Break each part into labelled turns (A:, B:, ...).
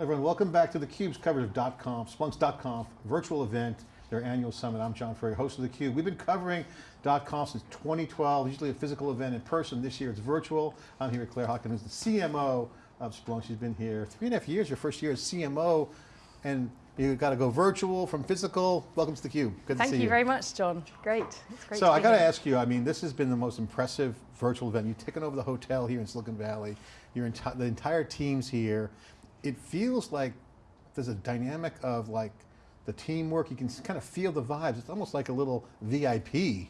A: Everyone, welcome back to theCUBE's coverage of .conf, Splunk's.conf, virtual event, their annual summit. I'm John Furrier, host of theCUBE. We've been covering .conf since 2012, usually a physical event in person. This year it's virtual. I'm here with Claire Hockin, who's the CMO of Splunk. She's been here three and a half years, your first year as CMO, and you got to go virtual from physical. Welcome to theCUBE, good
B: Thank
A: to see you.
B: Thank you very much, John. Great, it's great
A: So I got to ask you, I mean, this has been the most impressive virtual event. You've taken over the hotel here in Silicon Valley. Your enti the entire team's here. It feels like there's a dynamic of like the teamwork. You can kind of feel the vibes. It's almost like a little VIP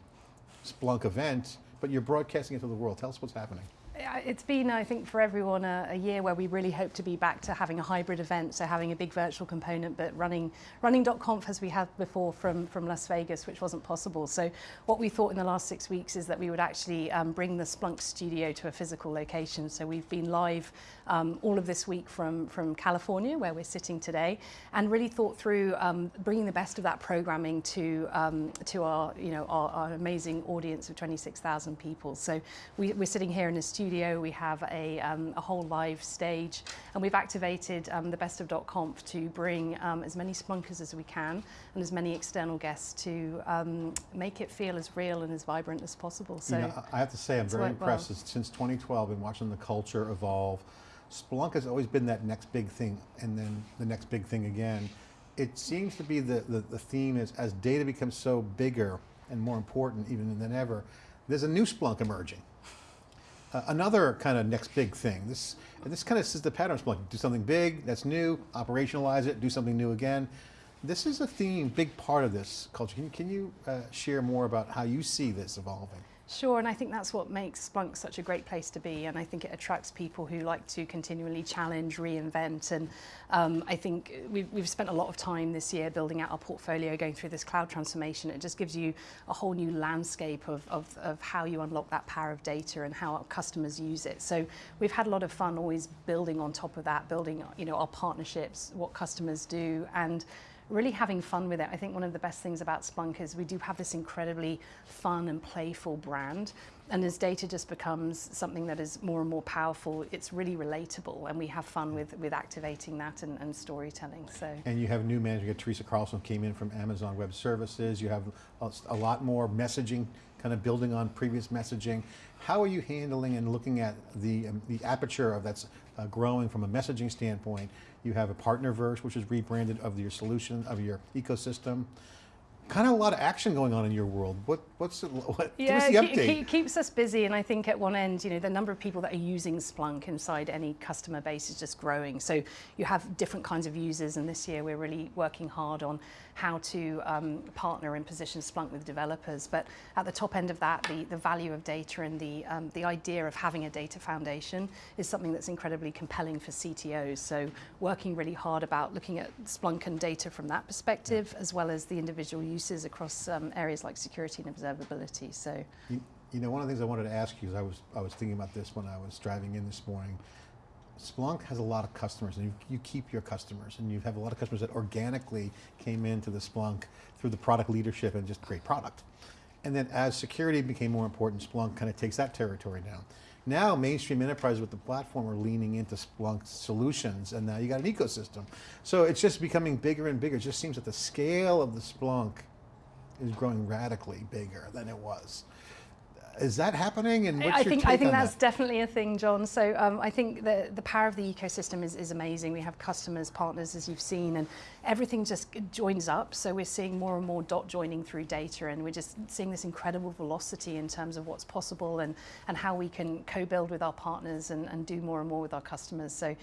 A: Splunk event, but you're broadcasting it to the world. Tell us what's happening.
B: It's been, I think, for everyone a, a, year where we really hope to be back to having a hybrid event, so having a big virtual component, but running running .conf as we had before from, from Las Vegas, which wasn't possible. So what we thought in the last six weeks is that we would actually um, bring the Splunk studio to a physical location. So we've been live um, all of this week from, from California, where we're sitting today, and really thought through um, bringing the best of that programming to, um, to our, you know, our, our amazing audience of 26,000 people. So we, we're sitting here in a studio studio, we have a, um, a whole live stage, and we've activated um, the best of .conf to bring um, as many Splunkers as we can, and as many external guests to um, make it feel as real and as vibrant as possible. So
A: you know, I have to say, I'm very impressed. Well. Since 2012, and watching the culture evolve. Splunk has always been that next big thing, and then the next big thing again. It seems to be the, the, the theme is, as data becomes so bigger and more important even than ever, there's a new Splunk emerging. Uh, another kind of next big thing. This, this kind of is the pattern Splunk. Do something big, that's new, operationalize it, do something new again. This is a theme, big part of this culture. Can you, can you uh, share more about how you see this evolving?
B: Sure, and I think that's what makes Splunk such a great place to be, and I think it attracts people who like to continually challenge, reinvent, and um, I think we've, we've spent a lot of time this year building out our portfolio, going through this cloud transformation. It just gives you a whole new landscape of, of, of how you unlock that power of data and how our customers use it. So we've had a lot of fun always building on top of that, building you know, our partnerships, what customers do, and really having fun with it. I think one of the best things about Splunk is we do have this incredibly fun and playful brand. And as data just becomes something that is more and more powerful, it's really relatable and we have fun with, with activating that and, and storytelling. So.
A: And you have new manager, Teresa Carlson came in from Amazon Web Services. You have a, a lot more messaging, kind of building on previous messaging. How are you handling and looking at the, um, the aperture of that's uh, growing from a messaging standpoint? You have a Partnerverse, which is rebranded of your solution, of your ecosystem kind of a lot of action going on in your world. What, what's the, what,
B: yeah,
A: give us the update.
B: It keeps us busy and I think at one end, you know, the number of people that are using Splunk inside any customer base is just growing. So you have different kinds of users and this year we're really working hard on how to um, partner and position Splunk with developers. But at the top end of that, the, the value of data and the, um, the idea of having a data foundation is something that's incredibly compelling for CTOs. So working really hard about looking at Splunk and data from that perspective, yeah. as well as the individual uses across um, areas like security and observability. So,
A: you, you, know, one of the things I wanted to ask you is I was I was thinking about this when I was driving in this morning. Splunk has a lot of customers, and you, you keep your customers, and you have a lot of customers that organically came into the Splunk through the product leadership and just great product. And then as security became more important, Splunk kind of takes that territory down. Now mainstream enterprises with the platform are leaning into Splunk solutions and now you got an ecosystem. So it's just becoming bigger and bigger. It just seems that the scale of the Splunk is growing radically bigger than it was. Is that happening? And what's
B: I think I think that's
A: that?
B: definitely a thing, John. So um, I think the the power of the ecosystem is, is amazing. We have customers, partners, as you've seen, and everything just joins up. So we're seeing more and more dot joining through data, and we're just seeing this incredible velocity in terms of what's possible and and how we can co-build with our partners and, and do more and more with our customers. So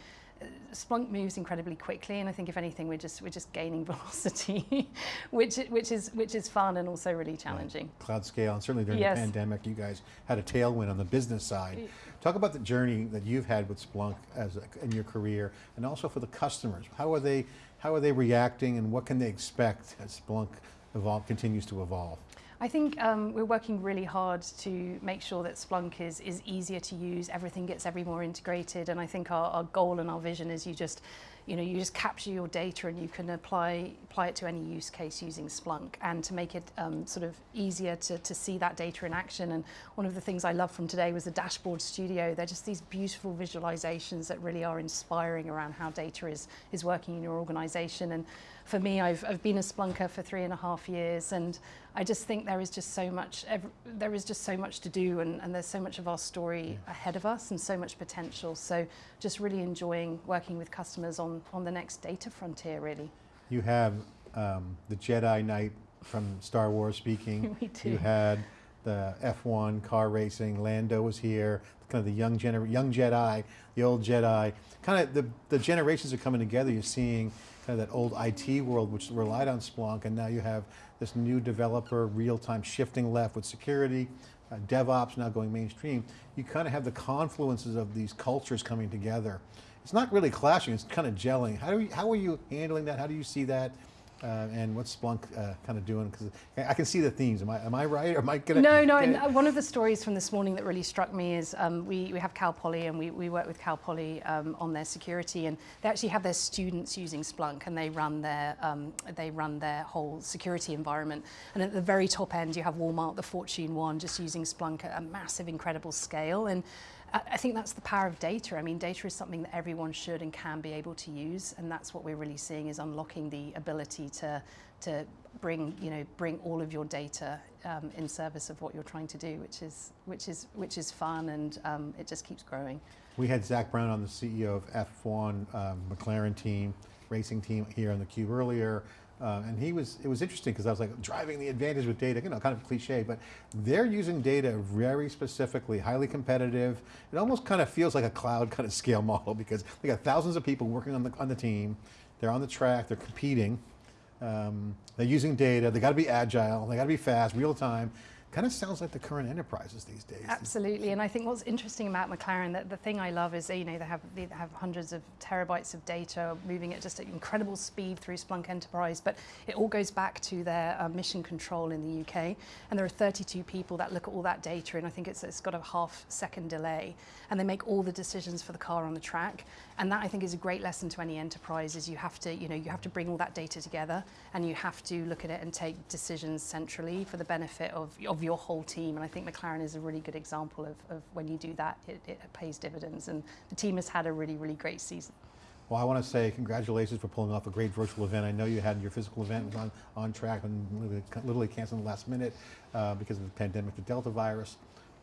B: Splunk moves incredibly quickly, and I think if anything, we're just we're just gaining velocity, which which is which is fun and also really challenging.
A: Right. Cloud scale, and certainly during
B: yes.
A: the pandemic, you guys had a tailwind on the business side. Talk about the journey that you've had with Splunk as a, in your career, and also for the customers. How are they how are they reacting, and what can they expect as Splunk evolve continues to evolve?
B: I think um, we're working really hard to make sure that Splunk is, is easier to use, everything gets every more integrated, and I think our, our goal and our vision is you just you know, you just capture your data and you can apply, apply it to any use case using Splunk and to make it um, sort of easier to, to see that data in action. And one of the things I love from today was the dashboard studio. They're just these beautiful visualizations that really are inspiring around how data is, is working in your organization. And for me, I've, I've been a Splunker for three and a half years and I just think there is just so much, there is just so much to do and, and there's so much of our story yeah. ahead of us and so much potential. So just really enjoying working with customers on, on the next data frontier really.
A: You have um, the Jedi Knight from Star Wars speaking.
B: we do.
A: You had the F1 car racing, Lando was here, kind of the young, gener young Jedi, the old Jedi. Kind of the, the generations are coming together. You're seeing kind of that old IT world which relied on Splunk and now you have this new developer real-time shifting left with security, uh, DevOps now going mainstream. You kind of have the confluences of these cultures coming together. It's not really clashing, it's kind of gelling. How, do you, how are you handling that? How do you see that? Uh, and what's Splunk uh, kind of doing? Because I can see the themes. Am I, am I right? Or am I gonna?
B: No, no. And uh, one of the stories from this morning that really struck me is um, we, we have Cal Poly and we, we work with Cal Poly um, on their security, and they actually have their students using Splunk, and they run their um, they run their whole security environment. And at the very top end, you have Walmart, the Fortune one, just using Splunk at a massive, incredible scale. And I think that's the power of data. I mean, data is something that everyone should and can be able to use, and that's what we're really seeing is unlocking the ability to to bring you know bring all of your data um, in service of what you're trying to do, which is which is which is fun, and um, it just keeps growing.
A: We had Zak Brown on the CEO of F1 um, McLaren team, racing team here on the Cube earlier. Uh, and he was, it was interesting because I was like, driving the advantage with data, you know, kind of cliche, but they're using data very specifically, highly competitive. It almost kind of feels like a cloud kind of scale model because they got thousands of people working on the, on the team. They're on the track, they're competing. Um, they're using data, they got to be agile, they got to be fast, real time. Kind of sounds like the current enterprises these days.
B: Absolutely, and I think what's interesting about McLaren, that the thing I love is, you know, they have, they have hundreds of terabytes of data moving at just at incredible speed through Splunk Enterprise, but it all goes back to their uh, mission control in the UK, and there are 32 people that look at all that data, and I think it's, it's got a half second delay, and they make all the decisions for the car on the track, and that I think is a great lesson to any enterprise, is you have to, you know, you have to bring all that data together, and you have to look at it and take decisions centrally for the benefit of, of of your whole team. And I think McLaren is a really good example of, of when you do that, it, it pays dividends. And the team has had a really, really great season.
A: Well, I want to say congratulations for pulling off a great virtual event. I know you had your physical event on, on track and literally, literally canceled the last minute uh, because of the pandemic, the Delta virus.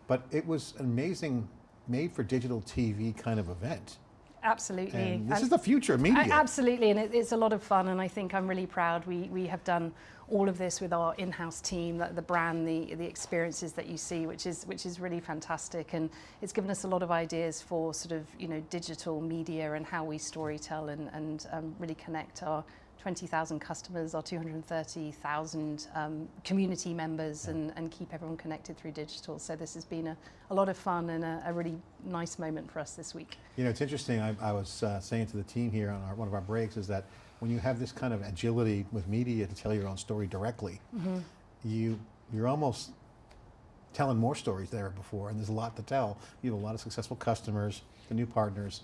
A: But it was an amazing, made for digital TV kind of event.
B: Absolutely.
A: And this and is the future of media.
B: Absolutely, and it, it's a lot of fun, and I think I'm really proud. We, we have done all of this with our in-house team, the, the brand, the, the experiences that you see, which is, which is really fantastic. And it's given us a lot of ideas for sort of, you know, digital media and how we storytell and, and um, really connect our 20,000 customers, our 230,000 um, community members, and, and keep everyone connected through digital. So this has been a, a lot of fun and a, a really nice moment for us this week.
A: You know, it's interesting, I, I was uh, saying to the team here on our, one of our breaks is that when you have this kind of agility with media to tell your own story directly, mm -hmm. you, you're almost telling more stories there before, and there's a lot to tell. You have a lot of successful customers, the new partners.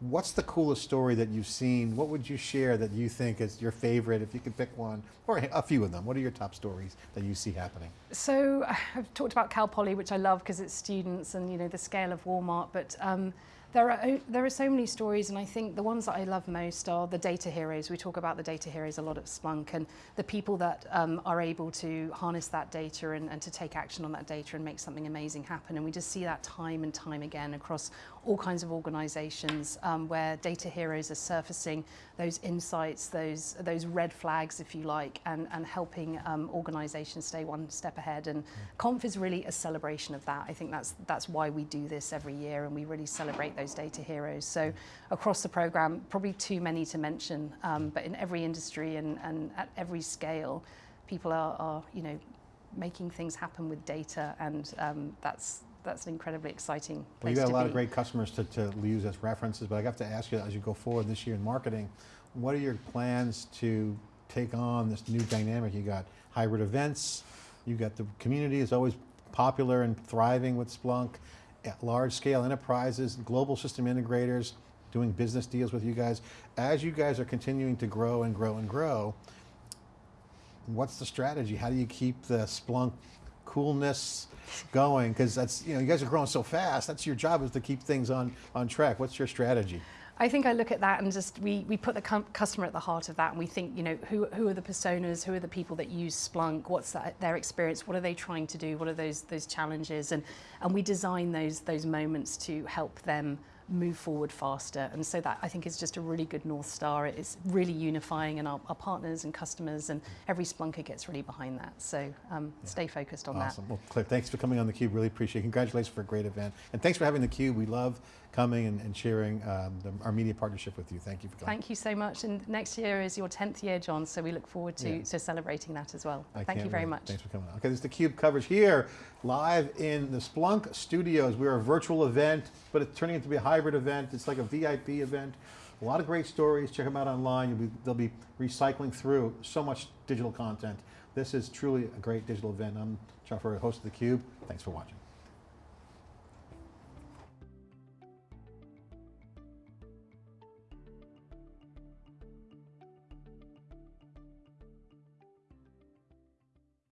A: What's the coolest story that you've seen? What would you share that you think is your favorite, if you could pick one, or a few of them? What are your top stories that you see happening?
B: So I've talked about Cal Poly, which I love because it's students and you know the scale of Walmart, but um, there are, there are so many stories, and I think the ones that I love most are the data heroes. We talk about the data heroes a lot at Splunk, and the people that um, are able to harness that data and, and to take action on that data and make something amazing happen. And we just see that time and time again across all kinds of organizations um, where data heroes are surfacing those insights, those, those red flags, if you like, and, and helping um, organizations stay one step ahead. And mm. Conf is really a celebration of that. I think that's, that's why we do this every year, and we really celebrate those those data heroes. So across the program, probably too many to mention, um, but in every industry and, and at every scale, people are, are, you know, making things happen with data and um, that's that's an incredibly exciting
A: place Well, you got a lot be. of great customers to, to use as references, but I have to ask you as you go forward this year in marketing, what are your plans to take on this new dynamic? You got hybrid events, you got the community is always popular and thriving with Splunk large scale enterprises, global system integrators, doing business deals with you guys. As you guys are continuing to grow and grow and grow, what's the strategy? How do you keep the Splunk coolness going? Because that's, you know, you guys are growing so fast. That's your job is to keep things on, on track. What's your strategy?
B: I think I look at that and just we, we put the customer at the heart of that and we think, you know, who, who are the personas, who are the people that use Splunk, what's that, their experience, what are they trying to do, what are those those challenges and and we design those those moments to help them move forward faster and so that I think is just a really good North Star. It's really unifying and our, our partners and customers and every Splunker gets really behind that. So um, stay focused on that.
A: Awesome. Well, Claire, thanks for coming on theCUBE. Really appreciate it. Congratulations for a great event. And thanks for having theCUBE. We love coming and, and sharing um, the, our media partnership with you. Thank you for coming.
B: Thank you so much. And next year is your 10th year, John, so we look forward to,
A: Yeah.
B: to celebrating that as well.
A: I
B: Thank you very
A: wait.
B: much.
A: Thanks for coming on. Okay, this is theCUBE coverage here, live in the Splunk studios. We're a virtual event, but it's turning into be a hybrid event. It's like a VIP event. A lot of great stories. Check them out online. Be, they'll be recycling through so much digital content. This is truly a great digital event. I'm John host of theCUBE. Thanks for watching.